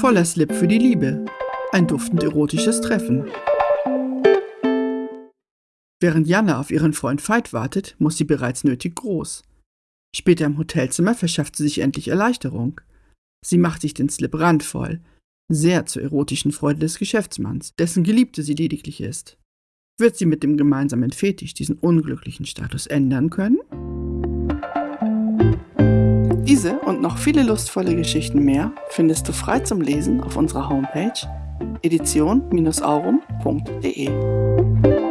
Voller Slip für die Liebe. Ein duftend erotisches Treffen. Während Janne auf ihren Freund Veit wartet, muss sie bereits nötig groß. Später im Hotelzimmer verschafft sie sich endlich Erleichterung. Sie macht sich den Slip randvoll, sehr zur erotischen Freude des Geschäftsmanns, dessen Geliebte sie lediglich ist. Wird sie mit dem gemeinsamen Fetisch diesen unglücklichen Status ändern können? Diese und noch viele lustvolle Geschichten mehr findest du frei zum Lesen auf unserer Homepage edition-aurum.de.